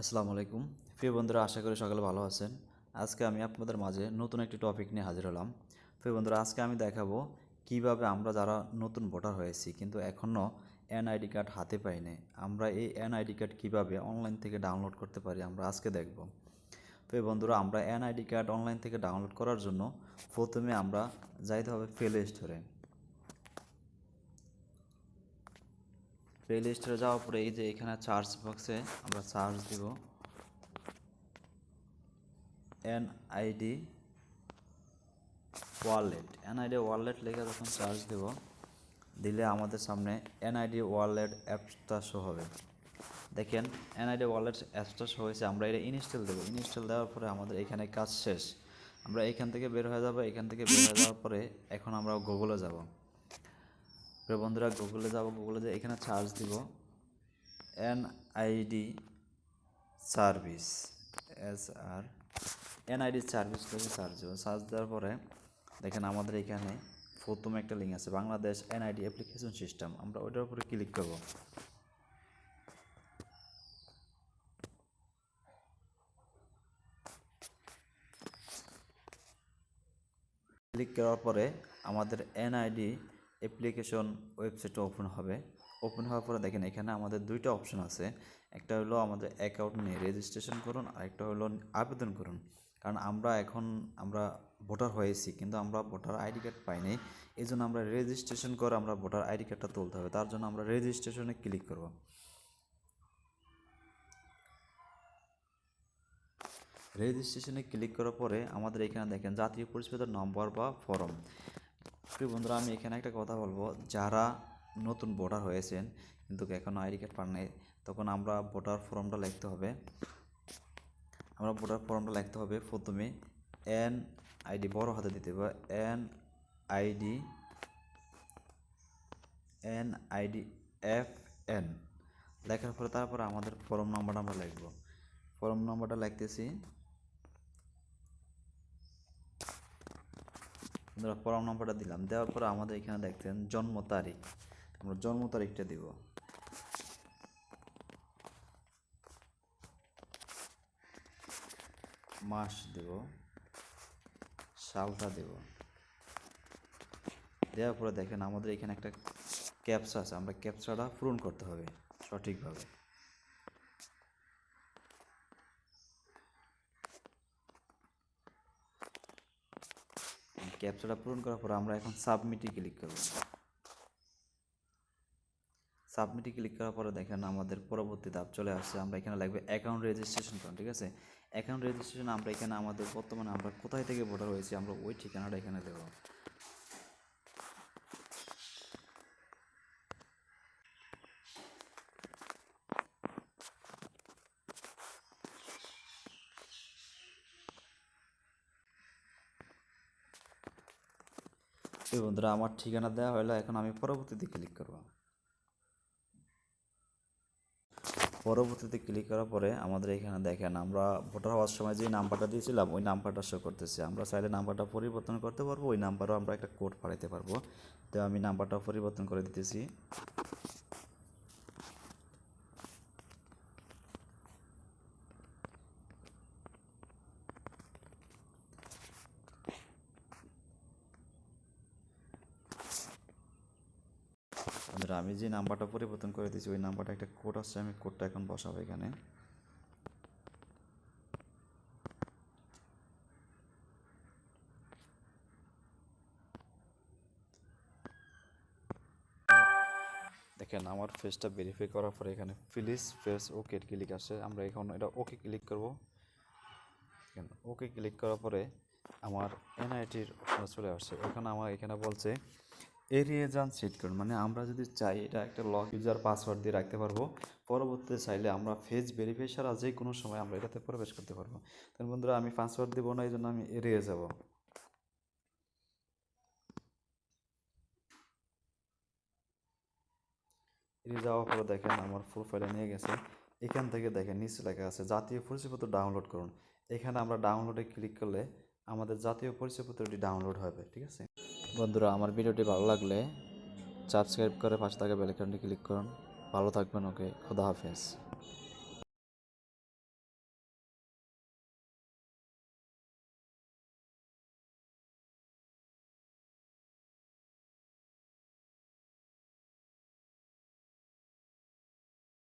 আসসালামু আলাইকুম। প্রিয় বন্ধুরা, আশা করি সকালে ভালো আছেন। আজকে আমি আপনাদের মাঝে নতুন একটি টপিক নিয়ে হাজির হলাম। প্রিয় বন্ধুরা, আজকে আমি দেখাবো কীভাবে আমরা যারা নতুন ভোটার হয়েছি কিন্তু এখনও এনআইডি কার্ড হাতে পাইনি, আমরা এই এনআইডি কার্ড কীভাবে অনলাইন থেকে ডাউনলোড করতে পারি আমরা আজকে দেখব। প্রিয় বন্ধুরা, আমরা এনআইডি কার্ড অনলাইন থেকে ডাউনলোড করার জন্য প্রথমে আমরা যাইতে হবে প্লে স্টোরে প্লে লিস্টে যাওয়ার পরে এই যে এখানে চার্জ বক্সে আমরা চার্জ দিব এনআইডি ওয়ালেট এনআইডি ওয়ালেট লিখে যখন চার্জ দেব, দিলে আমাদের সামনে এনআইডি ওয়ালেট অ্যাপসটা শো হবে। দেখেন এনআইডি ওয়ালেট অ্যাপসটা হয়েছে, আমরা এটা ইনস্টল দেবো। ইনস্টল দেওয়ার পরে আমাদের এখানে কাজ শেষ। আমরা এখান থেকে বের হয়ে যাব, এখান থেকে বের হয়ে যাওয়ার পরে এখন আমরা গুগলে যাব। বন্ধুরা গুগলে যাব গুগলে যে এখানে সার্চ দিব। এনআইডি সার্ভিস এস আর এনআইডি সার্ভিস থেকে সার্চ দেবো। সার্চ দেওয়ার পরে দেখেন আমাদের এখানে প্রথম একটা লিঙ্ক আছে, বাংলাদেশ এনআইডি অ্যাপ্লিকেশন সিস্টেম আমরা ওইটার উপরে ক্লিক করব। ক্লিক করার পরে আমাদের এনআইডি অ্যাপ্লিকেশন ওয়েবসাইটটা ওপেন হবে। ওপেন হওয়ার পরে দেখেন এখানে আমাদের দুইটা অপশন আছে। একটা হলো আমাদের অ্যাকাউন্ট নিয়ে রেজিস্ট্রেশন করুন, আর একটা হলো আবেদন করুন। কারণ আমরা এখন আমরা ভোটার হয়েছি, কিন্তু আমরা ভোটার আইডি কার্ড পাইনি এই জন্য আমরা রেজিস্ট্রেশন করে আমরা ভোটার আইডি কার্ডটা তুলতে হবে। তার জন্য আমরা রেজিস্ট্রেশনে ক্লিক করব। রেজিস্ট্রেশনে ক্লিক করার পরে আমাদের এখানে দেখেন জাতীয় পরিচয় নম্বর বা ফর্ম। প্রিয় বন্ধুরা, আমি এখানে একটা কথা বলব, যারা নতুন ভোটার হয়েছেন কিন্তু এখনও আইডি কার্ড পান নাই, তখন আমরা ভোটার ফর্মটা লিখতে হবে। আমরা ভোটার ফর্মটা লিখতে হবে প্রথমে এন আইডি বড় হাতে দিতে হবে, N ID N ID F N. লেখার পরে তারপরে আমাদের ফর্ম নাম্বারটা আমরা লিখব। ফর্ম নাম্বারটা লিখতেছি। আমরা ফর্ম নাম্বারটা দিলাম। দেওয়ার পরে আমাদের এখানে দেখতেন জন্ম তারিখ। আমরা জন্ম তারিখটা দিব। মাস দেব। সালটা দেব। দেওয়ার পরে দেখেন আমাদের এখানে একটা ক্যাপসা আছে। আমরা ক্যাপসাটা পূরণ করতে হবে সঠিকভাবে। ক্যাপচাটা পূরণ করার পর আমরা এখন সাবমিটে ক্লিক করব। সাবমিটে ক্লিক করার পরে দেখেন আমাদের পরবর্তী ধাপ চলে আসছে। আমরা এখানে লাগবে অ্যাকাউন্ট রেজিস্ট্রেশন করুন ঠিক আছে? অ্যাকাউন্ট রেজিস্ট্রেশন আমরা এখানে আমাদের বর্তমানে আমরা কোথায় থেকে ভোটার হয়েছি, আমরা ওই ঠিকানাটা এখানে দেবো। এই বন্ধুরা, আমার ঠিকানা দেওয়া হলো এখন আমি পরবর্তীতে ক্লিক করব। পরবর্তীতে ক্লিক করার পরে আমাদের এখানে দেখেন, আমরা ভোটার হওয়ার সময় যে নাম্বারটা দিয়েছিলাম, ওই নাম্বারটা শো করতেছে। আমরা চাইলে নাম্বারটা পরিবর্তন করতে পারব, ওই নাম্বারও আমরা একটা কোড পাঠাইতে পারব। তো আমি নাম্বারটা পরিবর্তন করে দিতেছি। বন্ধুরা আমি যে নাম্বারটা পরিবর্তন করে দিয়েছি, ওই নাম্বারটা একটা কোড আসছে, আমি কোডটা এখন বসাবো এখানে। দেখেন, আমার ফেসটা ভেরিফাই করার পরে এখানে প্লিজ ফেস ওকে ক্লিক আসে। আমরা এখন এটা ওকে ক্লিক করব। ওকে ক্লিক করার পরে আমার এনআইটির চলে আসছে। ওখানে আমার, এখানে বলছে এড়িয়ে যান সেট করুন। মানে আমরা যদি চাই এটা একটা লক ইউজার পাসওয়ার্ড দিয়ে রাখতে পারব, পরবর্তীতে চাইলে আমরা ফেস ভেরিফাই ছাড়া যে কোনো সময় আমরা এটাতে প্রবেশ করতে পারব। তাহলে বন্ধুরা, আমি পাসওয়ার্ড দেবো না এই জন্য আমি এড়িয়ে যাব। এড়িয়ে যাওয়ার পরে দেখেন আমার প্রোফাইলে নিয়ে গেছে। এখান থেকে দেখেন নিচে লেখা আছে, জাতীয় পরিচয়পত্র ডাউনলোড করুন। এখানে আমরা ডাউনলোডে ক্লিক করলে আমাদের জাতীয় পরিচয়পত্রটি ডাউনলোড হবে, ঠিক আছে? বন্ধুরা, আমার ভিডিওটি ভালো লাগলে সাবস্ক্রাইব করে পাশে থাকা বেলাইকনটি ক্লিক করুন। ভালো থাকবেন, ওকে? খোদা হাফেজ।